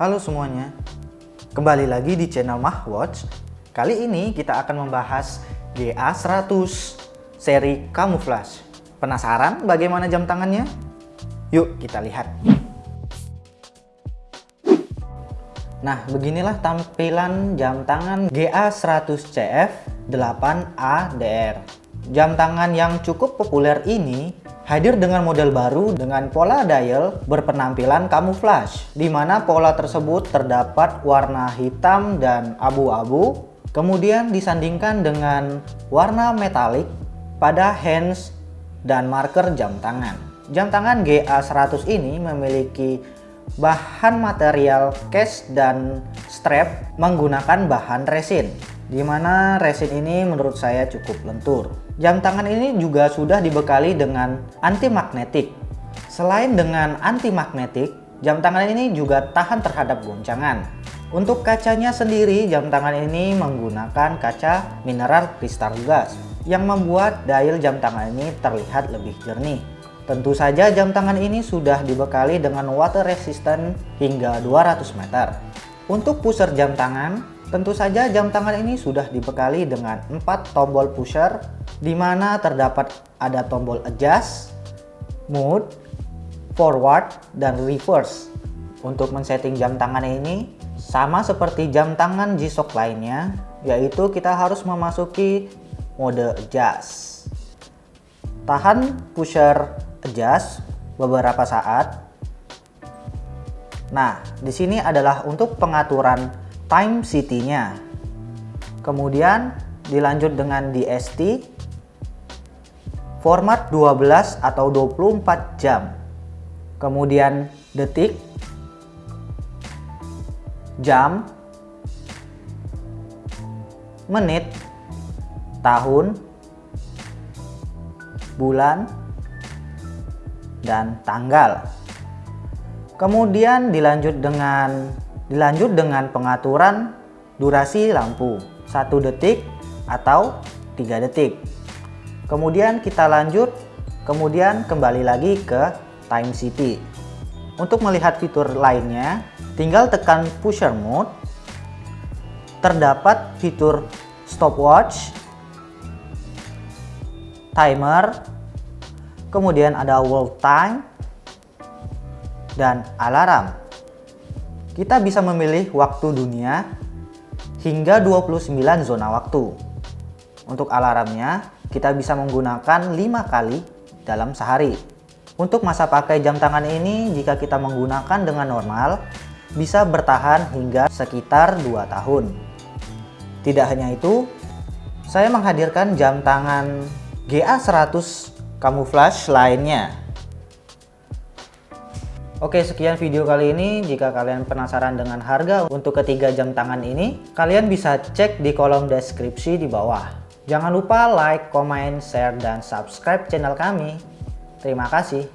Halo semuanya, kembali lagi di channel Mahwatch. Kali ini kita akan membahas GA100 seri camouflage. Penasaran bagaimana jam tangannya? Yuk kita lihat. Nah, beginilah tampilan jam tangan GA100CF 8ADR. Jam tangan yang cukup populer ini hadir dengan model baru dengan pola dial berpenampilan camouflage, di mana pola tersebut terdapat warna hitam dan abu-abu, kemudian disandingkan dengan warna metalik pada hands dan marker jam tangan. Jam tangan GA100 ini memiliki bahan material case dan strap menggunakan bahan resin di mana resin ini menurut saya cukup lentur. Jam tangan ini juga sudah dibekali dengan anti magnetik. Selain dengan anti magnetik, jam tangan ini juga tahan terhadap goncangan. Untuk kacanya sendiri, jam tangan ini menggunakan kaca mineral kristal gas yang membuat dial jam tangan ini terlihat lebih jernih. Tentu saja jam tangan ini sudah dibekali dengan water resistant hingga 200 meter. Untuk pusher jam tangan, Tentu saja jam tangan ini sudah dibekali dengan 4 tombol pusher di mana terdapat ada tombol adjust, mode, forward, dan reverse. Untuk men-setting jam tangan ini sama seperti jam tangan G-Shock lainnya yaitu kita harus memasuki mode adjust. Tahan pusher adjust beberapa saat. Nah, di sini adalah untuk pengaturan time city-nya. Kemudian dilanjut dengan DST format 12 atau 24 jam. Kemudian detik, jam, menit, tahun, bulan, dan tanggal. Kemudian dilanjut dengan Dilanjut dengan pengaturan durasi lampu 1 detik atau 3 detik. Kemudian kita lanjut, kemudian kembali lagi ke Time City. Untuk melihat fitur lainnya, tinggal tekan pusher mode. Terdapat fitur stopwatch, timer, kemudian ada world time, dan alarm kita bisa memilih waktu dunia hingga 29 zona waktu. Untuk alarmnya, kita bisa menggunakan 5 kali dalam sehari. Untuk masa pakai jam tangan ini, jika kita menggunakan dengan normal, bisa bertahan hingga sekitar 2 tahun. Tidak hanya itu, saya menghadirkan jam tangan GA100 camouflage lainnya Oke sekian video kali ini. Jika kalian penasaran dengan harga untuk ketiga jam tangan ini kalian bisa cek di kolom deskripsi di bawah. Jangan lupa like, comment, share, dan subscribe channel kami. Terima kasih